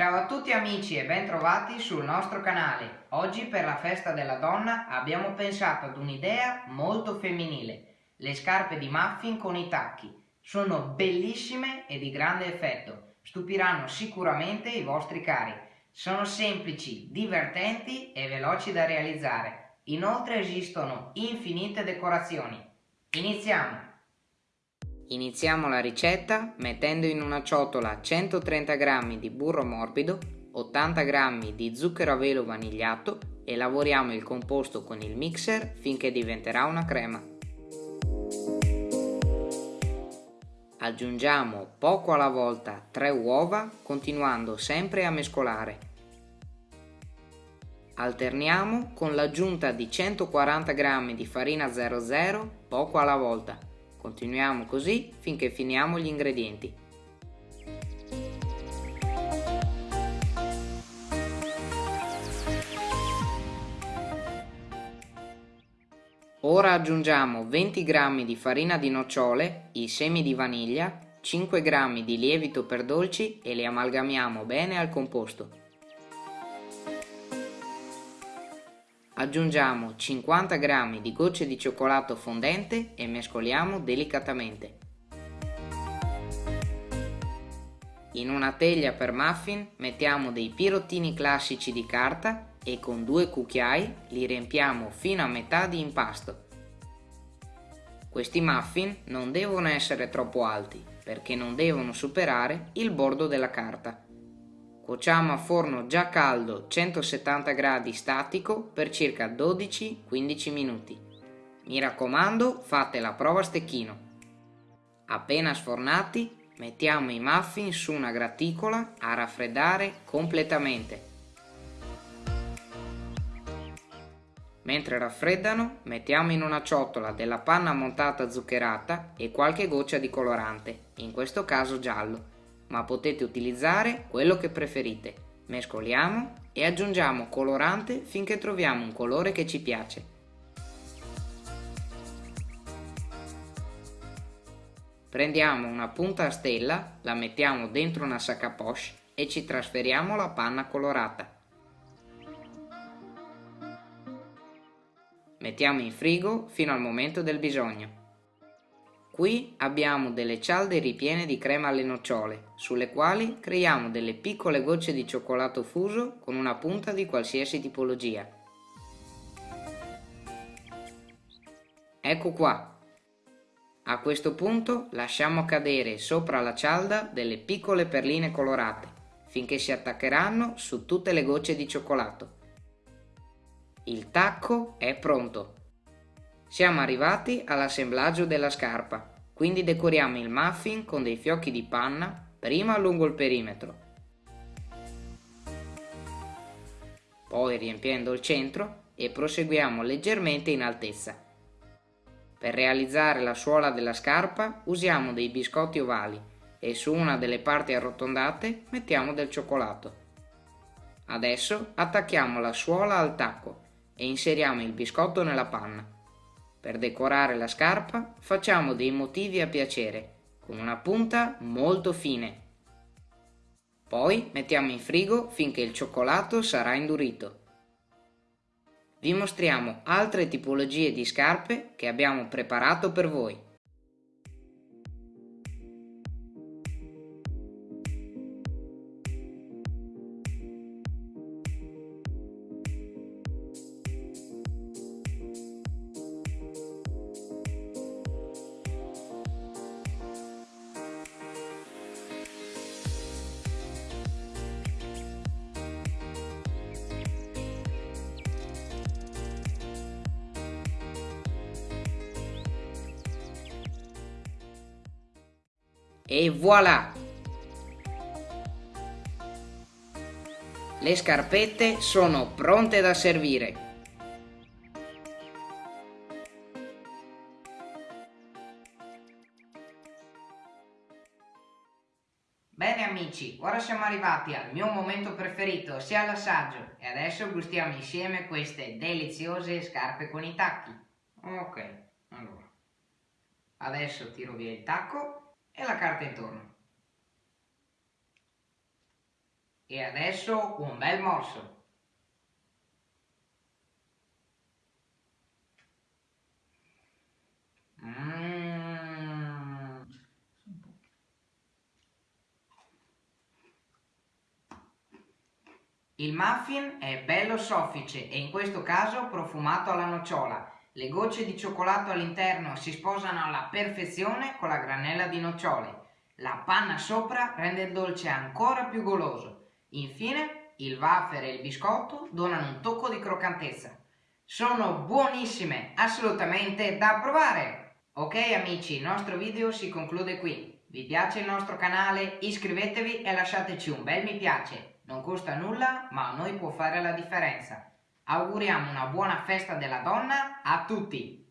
Ciao a tutti amici e bentrovati sul nostro canale. Oggi per la festa della donna abbiamo pensato ad un'idea molto femminile. Le scarpe di muffin con i tacchi. Sono bellissime e di grande effetto. Stupiranno sicuramente i vostri cari. Sono semplici, divertenti e veloci da realizzare. Inoltre esistono infinite decorazioni. Iniziamo! Iniziamo la ricetta mettendo in una ciotola 130 g di burro morbido, 80 g di zucchero a velo vanigliato e lavoriamo il composto con il mixer finché diventerà una crema. Aggiungiamo poco alla volta 3 uova continuando sempre a mescolare. Alterniamo con l'aggiunta di 140 g di farina 00 poco alla volta Continuiamo così finché finiamo gli ingredienti. Ora aggiungiamo 20 g di farina di nocciole, i semi di vaniglia, 5 g di lievito per dolci e li amalgamiamo bene al composto. Aggiungiamo 50 g di gocce di cioccolato fondente e mescoliamo delicatamente. In una teglia per muffin mettiamo dei pirottini classici di carta e con due cucchiai li riempiamo fino a metà di impasto. Questi muffin non devono essere troppo alti perché non devono superare il bordo della carta. Cuociamo a forno già caldo 170 gradi statico per circa 12-15 minuti. Mi raccomando fate la prova a stecchino. Appena sfornati mettiamo i muffin su una graticola a raffreddare completamente. Mentre raffreddano mettiamo in una ciotola della panna montata zuccherata e qualche goccia di colorante, in questo caso giallo ma potete utilizzare quello che preferite. Mescoliamo e aggiungiamo colorante finché troviamo un colore che ci piace. Prendiamo una punta a stella, la mettiamo dentro una sac à poche e ci trasferiamo la panna colorata. Mettiamo in frigo fino al momento del bisogno. Qui abbiamo delle cialde ripiene di crema alle nocciole, sulle quali creiamo delle piccole gocce di cioccolato fuso con una punta di qualsiasi tipologia. Ecco qua. A questo punto lasciamo cadere sopra la cialda delle piccole perline colorate, finché si attaccheranno su tutte le gocce di cioccolato. Il tacco è pronto. Siamo arrivati all'assemblaggio della scarpa, quindi decoriamo il muffin con dei fiocchi di panna prima lungo il perimetro, poi riempiendo il centro e proseguiamo leggermente in altezza. Per realizzare la suola della scarpa usiamo dei biscotti ovali e su una delle parti arrotondate mettiamo del cioccolato. Adesso attacchiamo la suola al tacco e inseriamo il biscotto nella panna. Per decorare la scarpa facciamo dei motivi a piacere, con una punta molto fine. Poi mettiamo in frigo finché il cioccolato sarà indurito. Vi mostriamo altre tipologie di scarpe che abbiamo preparato per voi. E voilà! Le scarpette sono pronte da servire. Bene amici, ora siamo arrivati al mio momento preferito, ossia l'assaggio, e adesso gustiamo insieme queste deliziose scarpe con i tacchi. Ok, allora, adesso tiro via il tacco e la carta intorno. E adesso un bel morso. Mm. Il muffin è bello soffice e in questo caso profumato alla nocciola. Le gocce di cioccolato all'interno si sposano alla perfezione con la granella di nocciole. La panna sopra rende il dolce ancora più goloso. Infine, il wafer e il biscotto donano un tocco di croccantezza. Sono buonissime, assolutamente da provare! Ok amici, il nostro video si conclude qui. Vi piace il nostro canale? Iscrivetevi e lasciateci un bel mi piace. Non costa nulla, ma a noi può fare la differenza. Auguriamo una buona festa della donna a tutti!